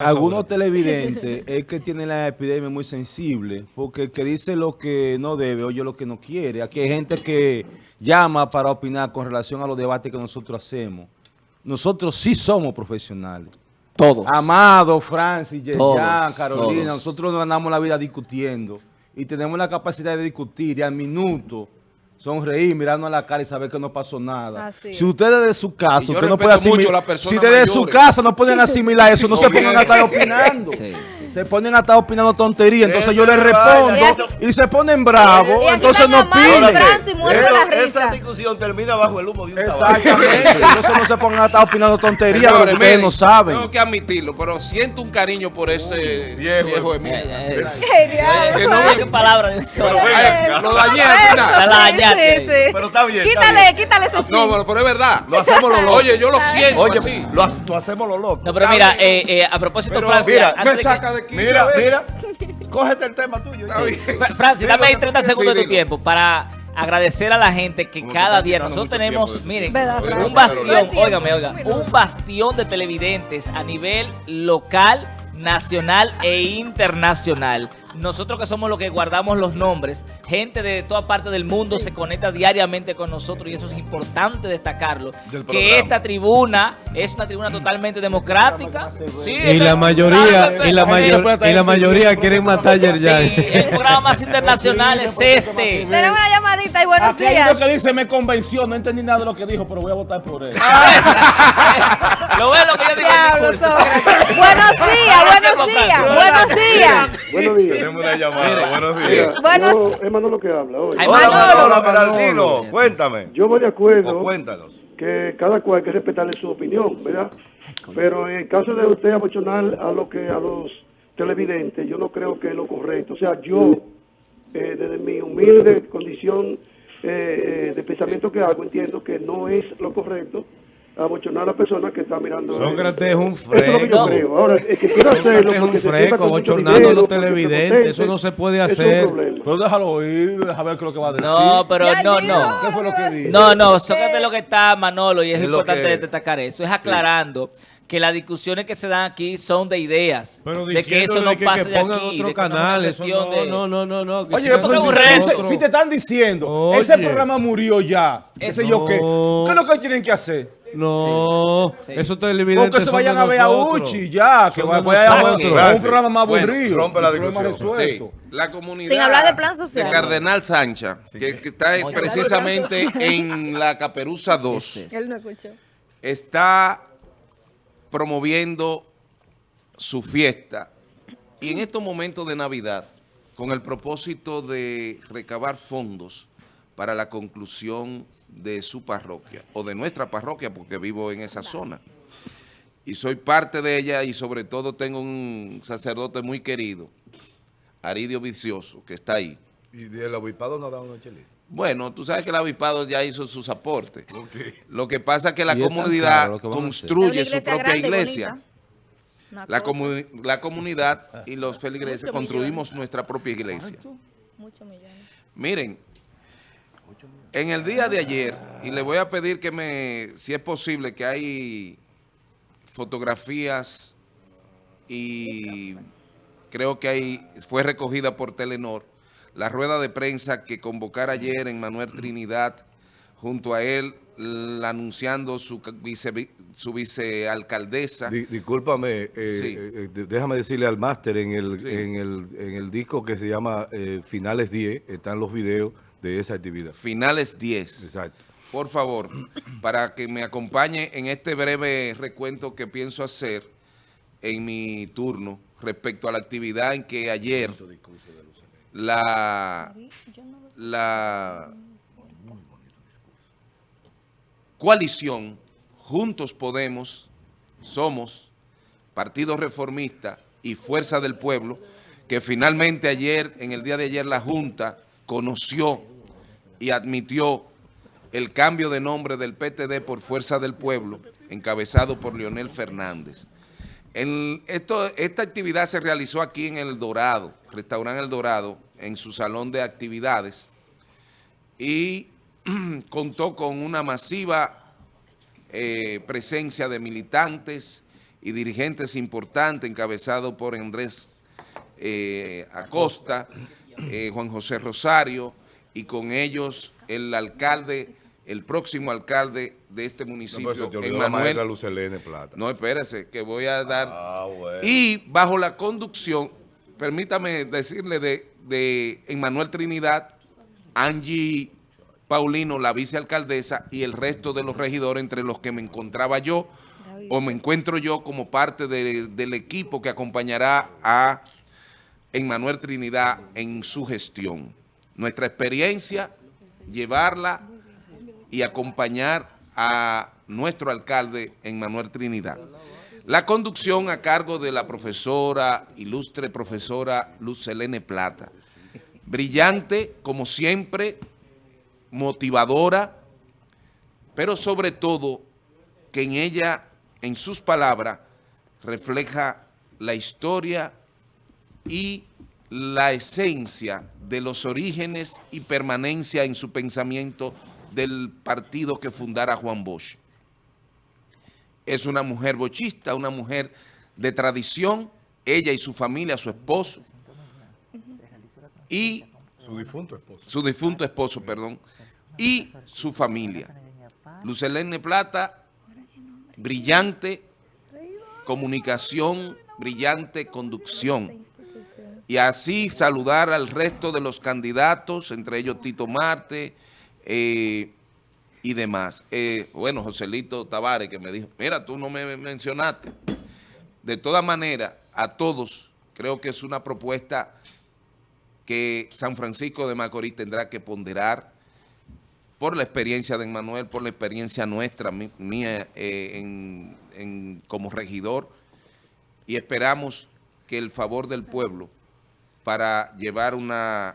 Algunos televidentes es que tienen la epidemia muy sensible, porque el que dice lo que no debe, oye lo que no quiere. Aquí hay gente que llama para opinar con relación a los debates que nosotros hacemos. Nosotros sí somos profesionales. Todos. Amado, Francis, Yerjan, Carolina, todos. nosotros nos ganamos la vida discutiendo y tenemos la capacidad de discutir y al minuto sonreír, mirarnos a la cara y saber que no pasó nada. Así si es. ustedes de su casa, usted no puede asimilar, si desde su mayores. casa no pueden asimilar eso, no se pongan a estar opinando. Sí, sí. Se ponen a estar opinando tonterías, entonces yo les respondo y se ponen bravos, entonces no Eso- esa discusión termina bajo el humo de un. Exactamente, entonces no se pongan a estar opinando tonterías de lo que ustedes no saben. Tengo que admitirlo, pero siento un cariño por ese viejo. de Eh, eh, no me- qué palabra. Lo dañé. Pero está bien, Quítale, quítale ese No, ching. bueno, pero es verdad. Lo hacemos los locos. Oye, yo lo siento Oye, lo, ha- lo hacemos los locos. No, pero mira, eh, eh, a propósito, Pero Francis, mira, Me saca de aquí. Mira, mira. Cógete el tema tuyo. Está bien. Fra- Francis, dame ahí que- 30 sí, segundos de tu tiempo para agradecer a la gente que Como cada día nosotros tenemos, tiempo miren, ¿Verdad, un bastión, óigame, oiga, un bastión de televidentes a nivel local, nacional e internacional. Nosotros que somos los que guardamos los nombres, gente de toda parte del mundo se conecta diariamente con nosotros y eso es importante destacarlo. Que esta tribuna es una tribuna totalmente democrática. Sí, Y la mayoría, y la, mayor, y la mayoría quieren matar a Sí, Yerjan. el programa más internacional es este. Tenemos una llamadita y buenos Aquí días. uno que dice, me convenció, no entendí nada de lo que dijo, pero voy a votar por él. Lo ves lo que yo digo. Diablo, Sócrates. Buenos días, buenos días, buenos días. Buenos días. Tenemos una llamada. Buenos días. Buenos Yo, es Manolo que habla hoy. Hola, Manolo. hola, Geraldino. Cuéntame. Yo voy de O acuerdo cuéntanos. que cada cual hay que respetarle su opinión, ¿verdad? Pero en el caso de usted abochonar a lo que a los televidentes, yo no creo que es lo correcto. O sea, yo, eh, desde mi humilde condición eh, eh, de pensamiento que hago, entiendo que no es lo correcto abochonar a la persona que está mirando. Sócrates es un Eso es lo que fresco. Ahora, quiera hacerlo Sócrates es un fresco, abochornando a los televidentes, eso no se puede es hacer. Pero déjalo oír, déjame ver qué es lo que va a decir. No, pero Ya no, no. ¿Qué fue lo que dijo? No, no, Sócrates lo que está, Manolo, y es, Es importante que- destacar eso, es aclarando que las discusiones que se dan aquí son de ideas. Pero de que eso no que, pase que de aquí, otro es canal, eso no, de- no, no, no, no. que Oye, ese- otro. si te están diciendo, Oye. ese programa murió ya, qué sé yo qué. ¿qué es lo que tienen que hacer? No, Sí. esos televidentes Porque se son vayan a ver a. Uchi ya, que vayan a ver un programa más Bueno, aburrido. rompe la discusión. Sí, comunidad. Sin hablar de plan social. De Cardenal Sancha, que, que está precisamente en la Caperuza 2, Él no escuchó. está promoviendo su fiesta. Y en estos momentos de Navidad, con el propósito de recabar fondos para la conclusión de su parroquia, o de nuestra parroquia, porque vivo en esa zona. Y soy parte de ella y sobre todo tengo un sacerdote muy querido, Aridio Vicioso, que está ahí. Y el obispado nos da unos chelitos. Bueno, tú sabes que el avispado ya hizo sus aportes. Lo que pasa es que la comunidad que construye su una propia grande, iglesia. Una La, comu- la comunidad y los feligreses construimos nuestra propia iglesia. Muchos millones. Miren, en el día de ayer, y le voy a pedir que me, si es posible, que hay fotografías y creo que hay, fue recogida por Telenor, la rueda de prensa que convocara ayer en Manuel Trinidad, junto a él, anunciando su, vice, su vicealcaldesa. Di- discúlpame, eh, Sí. eh, de- déjame decirle al máster en el, Sí. en, el, en el disco que se llama eh, Finales 10, están los videos de esa actividad. Finales 10. Exacto. por favor, para que me acompañe en este breve recuento que pienso hacer en mi turno respecto a la actividad en que ayer la, la coalición Juntos Podemos, Somos, Partido Reformista y Fuerza del Pueblo, que finalmente ayer, en el día de ayer, la Junta conoció y admitió el cambio de nombre del PTD por Fuerza del Pueblo, encabezado por Leonel Fernández. Esta actividad se realizó aquí en El Dorado, Restaurante El Dorado, en su salón de actividades, y contó con una masiva eh, presencia de militantes y dirigentes importantes encabezados por Andrés eh, Acosta, eh, Juan José Rosario y con ellos el alcalde, el próximo alcalde de este No, municipio, la Lucelene Plata. No, espérese, que voy a dar... Ah, bueno. Y bajo la conducción, permítame decirle de, de Emmanuel Trinidad, Angie Paulino, la vicealcaldesa, y el resto de los regidores, entre los que me encontraba yo, o me encuentro yo como parte de- del equipo que acompañará a Emmanuel Trinidad en su gestión. Nuestra experiencia, llevarla y acompañar a nuestro alcalde Emmanuel Trinidad. La conducción a cargo de la profesora, ilustre profesora Lucelene Plata. Brillante, como siempre, motivadora, pero sobre todo que en ella, en sus palabras, refleja la historia y la esencia de los orígenes y permanencia en su pensamiento del partido que fundara Juan Bosch. Es una mujer bochista, una mujer de tradición, ella y su familia, su esposo, y Su difunto esposo. su difunto esposo, perdón, y su familia. Lucelene Plata, brillante comunicación, brillante conducción. Y así saludar al resto de los candidatos, entre ellos Tito Marte eh, y demás. Eh, bueno, Joselito Tavares que me dijo, mira, tú no me mencionaste. De todas maneras, a todos, creo que es una propuesta que San Francisco de Macorís tendrá que ponderar por la experiencia de Manuel, por la experiencia nuestra, mía eh, como regidor, y esperamos que el favor del pueblo para llevar una...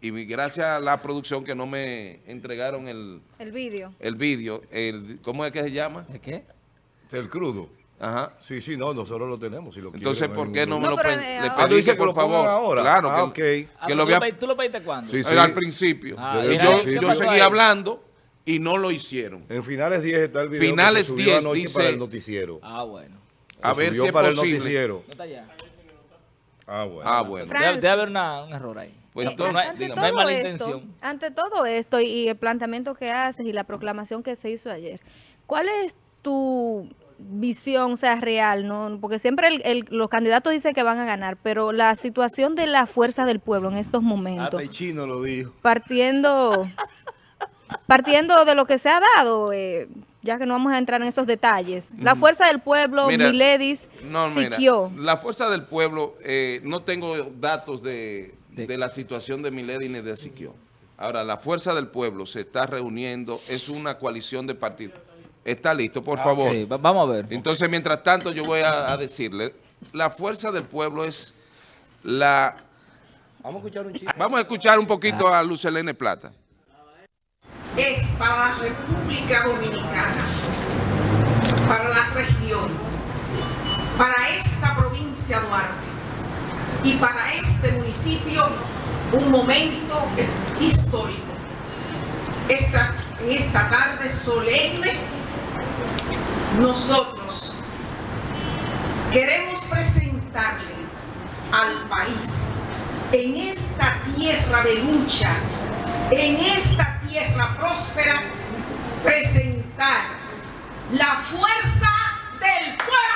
Y gracias a la producción que no me entregaron el, El vídeo. el vídeo, el, ¿cómo es que se llama? ¿De qué? El crudo. Ajá. Sí, sí, no, nosotros lo tenemos. Si lo Entonces, quieren, ¿por qué no me lo No, pen- eh, le Ah, tú pedí dices que por lo favor? ahora. Claro, Ah, que, ok. Ah, que pero lo tú, voy a... lo pe- ¿Tú lo pediste cuándo? Sí, sí. Era al principio. Ah, Yo- mira, yo- ¿qué Yo seguí hablando y no lo hicieron. En finales 10 está el video Finales que se subió 10 anoche dice- para el noticiero. Ah, bueno. Se A ver si es para posible. el noticiero. No está allá. Ah, bueno. Ah, bueno. Debe, debe haber una- un error ahí. Pues entonces, no, hay, ante no hay todo mala esto- intención. Ante todo esto y, y el planteamiento que haces y la proclamación que se hizo ayer, ¿cuál es tu visión, o sea, real? no Porque siempre el- el- los candidatos dicen que van a ganar, pero la situación de la fuerza del pueblo en estos momentos, Hasta el chino lo dijo. partiendo, partiendo de lo que se ha dado, eh, ya que no vamos a entrar en esos detalles, la fuerza del pueblo, Mira, Miledis, No, mira, la fuerza del pueblo, eh, no tengo datos de, De- de la situación de Milady ni de Siquio. Ahora, la fuerza del pueblo se está reuniendo, es una coalición de partidos. Está listo, por favor. Sí, va- vamos a ver. Entonces, mientras tanto, yo voy a, a decirle, la fuerza del pueblo es la... Vamos a escuchar un chiste. Vamos a escuchar un poquito a Lucelene Plata. Es para la República Dominicana, para la región, para esta provincia Duarte y para este municipio un momento histórico. Esta, en esta tarde solemne, nosotros queremos presentarle al país en esta tierra de lucha, en esta tierra próspera, presentar la fuerza del pueblo.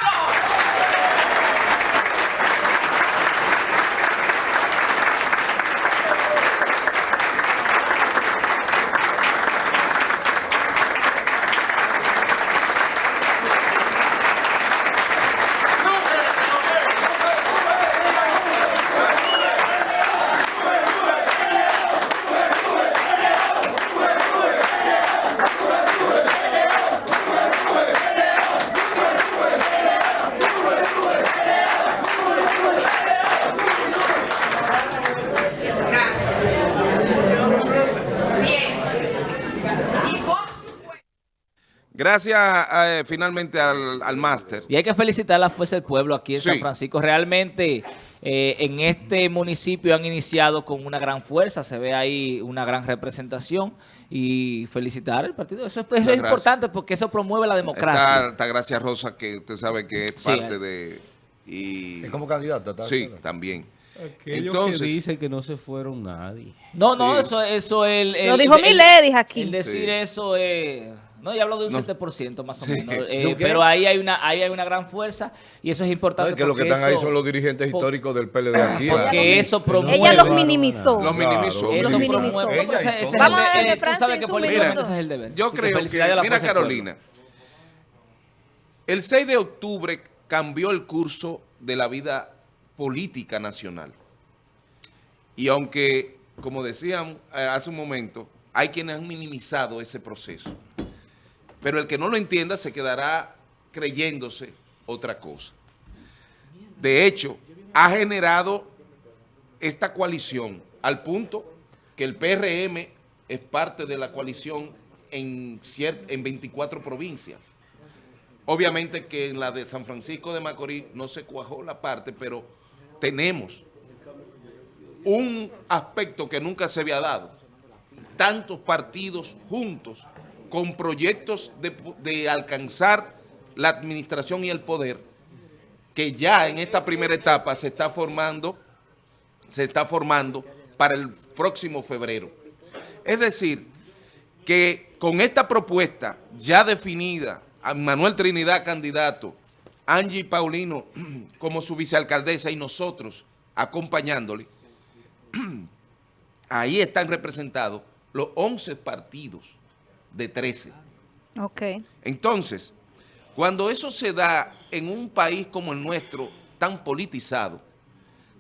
Gracias eh, finalmente al, al máster. Y hay que felicitar a la Fuerza del Pueblo aquí en Sí. San Francisco. Realmente eh, en este municipio han iniciado con una gran fuerza, se ve ahí una gran representación y felicitar al partido. Eso es, gracias. importante porque eso promueve la democracia. Está, está Gracia Rosa, que usted sabe que es Sí, parte eh. de... Y, Es como candidata. sí, también. Aquellos Entonces- que dicen que no se fueron nadie. No, no, Sí. eso, eso el, el- Lo dijo el- Miledis aquí. El decir Sí. eso es... No, ya hablo de un No. 7% más o Sí. menos. ¿De Eh, pero ahí hay una ahí hay una gran fuerza y eso es importante. No, es que los que porque están ahí eso- son los dirigentes por- históricos del PLD aquí. Porque eso promueve... Ella los Claro, minimizó. Lo minimizó. Eso Los sí. minimizó. promueve- Ella no, pero ese- y ese es todo. el Vamos a eh, tú Francis, sabes que políticamente ese es el deber. Yo Así que creo que, mira. Carolina, el 6 de octubre cambió el curso de la vida política nacional. Y aunque, como decían eh, hace un momento, hay quienes han minimizado ese proceso. Pero el que no lo entienda se quedará creyéndose otra cosa. De hecho, ha generado esta coalición al punto que el PRM es parte de la coalición en, en 24 provincias. Obviamente que en la de San Francisco de Macorís no se cuajó la parte, pero tenemos un aspecto que nunca se había dado. Tantos partidos juntos con proyectos de, alcanzar la administración y el poder que ya en esta primera etapa se está formando, se está formando para el próximo febrero. Es decir, que con esta propuesta ya definida, a Manuel Trinidad candidato, Angie Paulino como su vicealcaldesa y nosotros acompañándole, ahí están representados los 11 partidos de 13. Ok. Entonces, cuando eso se da en un país como el nuestro, tan politizado,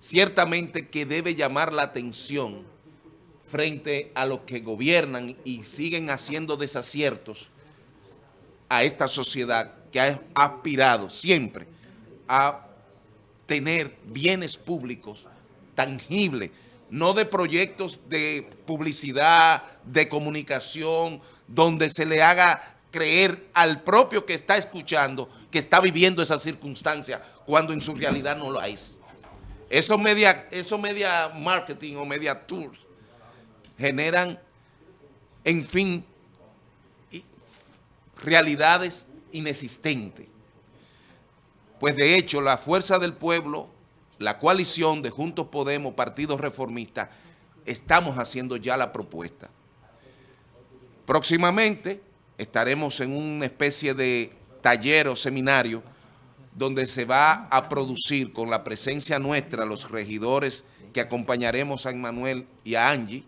ciertamente que debe llamar la atención frente a los que gobiernan y siguen haciendo desaciertos a esta sociedad que ha aspirado siempre a tener bienes públicos tangibles, no de proyectos de publicidad, de comunicación, donde se le haga creer al propio que está escuchando que está viviendo esa circunstancia cuando en su realidad no lo es. Esos media, media marketing o media tours generan, en fin, realidades inexistentes. Pues de hecho, la Fuerza del Pueblo, la coalición de Juntos Podemos, Partidos Reformistas, estamos haciendo ya la propuesta. Próximamente estaremos en una especie de taller o seminario donde se va a producir con la presencia nuestra, los regidores que acompañaremos a Manuel y a Angie,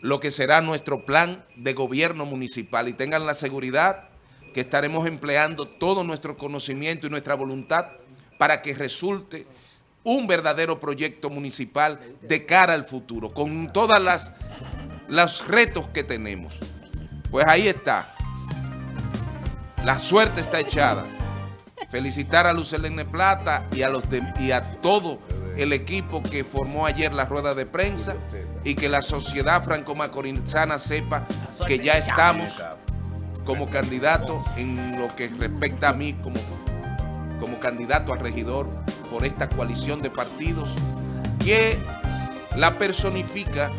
lo que será nuestro plan de gobierno municipal y tengan la seguridad que estaremos empleando todo nuestro conocimiento y nuestra voluntad para que resulte un verdadero proyecto municipal de cara al futuro, con todas las los retos que tenemos. Pues ahí está. La suerte está echada. Felicitar a Lucelene Plata y a, los y a todo el equipo que formó ayer la rueda de prensa y que la sociedad franco-macorizana sepa que ya estamos como candidato en lo que respecta a mí como, como candidato a regidor por esta coalición de partidos que la personifica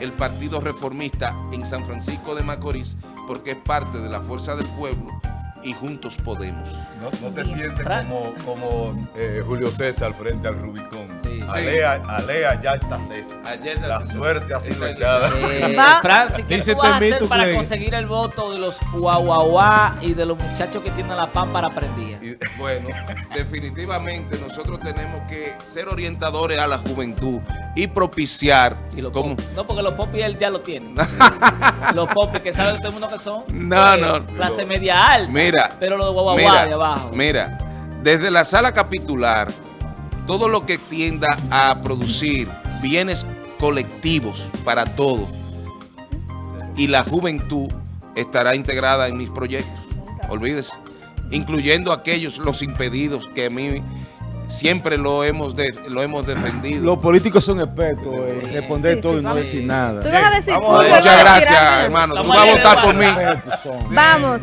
el Partido Reformista en San Francisco de Macorís porque es parte de la Fuerza del Pueblo y Juntos Podemos. No, no te sientes como, como eh, Julio César frente al Rubicón. Alea, alea, ya está César. La suerte ha sido echada. Eh, Francis, ¿qué Dice tú vas a hacer para conseguir el voto de los guaguaguá y de los muchachos que tienen la pámpara prendida? Y- Bueno, definitivamente nosotros tenemos que ser orientadores a la juventud y propiciar Y los como popis. No, porque los popis él ya lo tiene. los popis que sabe todo el mundo que son. No, eh, no. Clase media alta. Mira, Pero los de guaguaguá mira, de abajo. Mira, desde la sala capitular, todo lo que tienda a producir bienes colectivos para todos y la juventud estará integrada en mis proyectos. Olvídese. Incluyendo aquellos, los impedidos que a mí siempre lo hemos, de- lo hemos defendido. Los políticos son expertos en responder Sí, todo sí, y no decir nada. Tú ibas a decir Muchas gracias, hermano. Tú vas a votar por mí. Vamos.